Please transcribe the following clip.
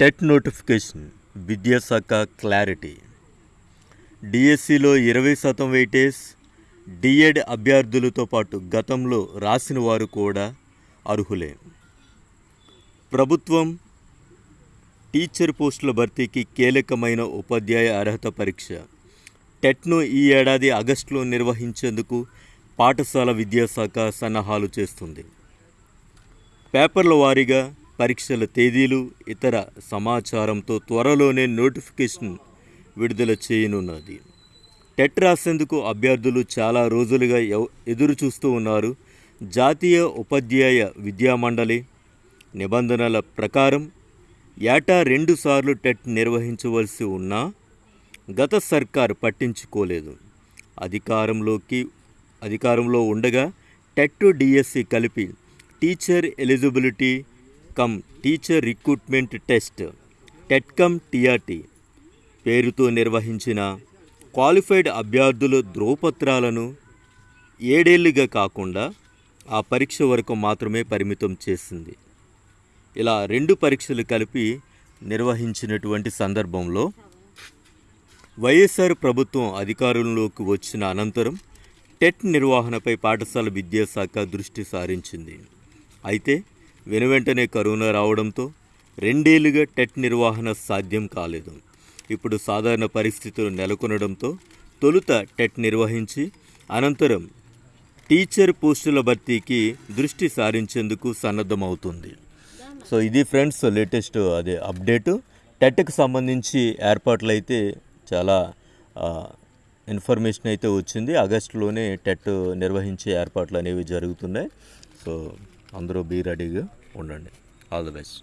TET notification విద్యాశాఖ clarity. డిఎస్సిలో ఇరవై శాతం వెయిటేజ్ డిఎడ్ అభ్యర్థులతో పాటు గతంలో రాసిన వారు కూడా అర్హులే. ప్రభుత్వం టీచర్ పోస్టుల భర్తీకి కీలకమైన ఉపాధ్యాయ అర్హత పరీక్ష. టెట్ను ఈ ఏడాది ఆగస్టులో నిర్వహించేందుకు పాఠశాల విద్యాశాఖ సన్నాహాలు చేస్తుంది. పేపర్ల వారీగా పరీక్షల తేదీలు ఇతర సమాచారంతో త్వరలోనే నోటిఫికేషన్ విడుదల చేయనున్నది. టెట్ రాసేందుకు అభ్యర్థులు చాలా రోజులుగా ఎదురు చూస్తూ ఉన్నారు. జాతీయ ఉపాధ్యాయ విద్యా మండలి నిబంధనల ప్రకారం ఏటా రెండుసార్లు టెట్ నిర్వహించవలసి ఉన్నా గత సర్కార్ పట్టించుకోలేదు. అధికారంలోకి అధికారంలో ఉండగా టెట్ డిఎస్సి కలిపి teacher eligibility cum teacher recruitment test TET cum TRT పేరుతో నిర్వహించిన క్వాలిఫైడ్ అభ్యర్థుల ధ్రువపత్రాలను ఏడేళ్ళుగా కాకుండా ఆ పరీక్ష వరకు మాత్రమే పరిమితం చేసింది. ఇలా రెండు పరీక్షలు కలిపి నిర్వహించినటువంటి సందర్భంలో వైఎస్ఆర్ ప్రభుత్వం అధికారంలోకి వచ్చిన అనంతరం టెట్ నిర్వహణపై పాఠశాల విద్యాశాఖ దృష్టి సారించింది. అయితే వెనువెంటనే కరోనా రావడంతో రెండేళ్ళుగా టెట్ నిర్వహణ సాధ్యం కాలేదు. ఇప్పుడు సాధారణ పరిస్థితులు నెలకొనడంతో తొలుత టెట్ నిర్వహించి అనంతరం టీచర్ పోస్టుల భర్తీకి దృష్టి సారించేందుకు సన్నద్ధమవుతుంది. సో ఇది ఫ్రెండ్స్ లేటెస్ట్ అదే అప్డేటు. టెట్కి సంబంధించి ఏర్పాట్లు అయితే చాలా ఇన్ఫర్మేషన్ అయితే వచ్చింది. ఆగస్టులోనే టెట్ నిర్వహించే ఏర్పాట్లు అనేవి జరుగుతున్నాయి. సో అందరూ బీ రెడీగా ఉండండి. All the best